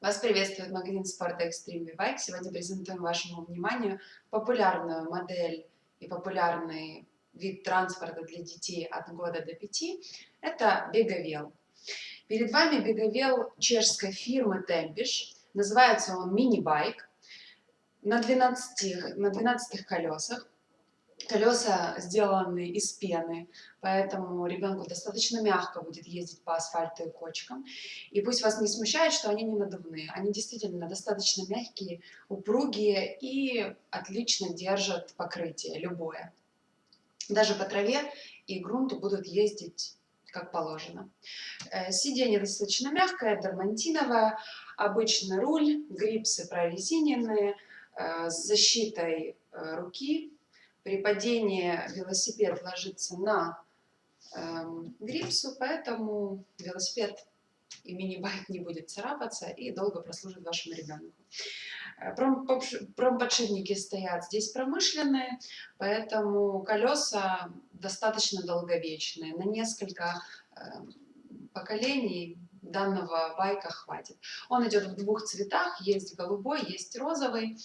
Вас приветствует магазин спорта Extreme Bike. Сегодня презентуем вашему вниманию популярную модель и популярный вид транспорта для детей от года до 5. Это беговел. Перед вами беговел чешской фирмы Tempish. Называется он мини-байк на 12, на 12 колесах. Колеса сделаны из пены, поэтому ребенку достаточно мягко будет ездить по асфальту и кочкам. И пусть вас не смущает, что они не надувные. Они действительно достаточно мягкие, упругие и отлично держат покрытие, любое. Даже по траве и грунту будут ездить как положено. Э, сиденье достаточно мягкое, дермантиновое, обычный руль, грипсы прорезиненные, э, с защитой э, руки, при падении велосипед ложится на эм, грипсу, поэтому велосипед и мини-байк не будет царапаться и долго прослужит вашему ребенку. Э, промподшипники стоят здесь промышленные, поэтому колеса достаточно долговечные. На несколько эм, поколений данного байка хватит. Он идет в двух цветах, есть голубой, есть розовый.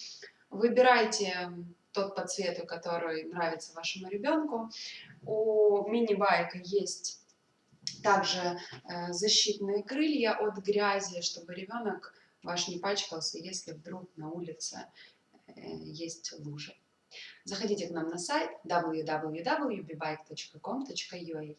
Выбирайте тот по цвету, который нравится вашему ребенку. У мини-байка есть также э, защитные крылья от грязи, чтобы ребенок ваш не пачкался, если вдруг на улице э, есть лужи. Заходите к нам на сайт www.bbike.com.ua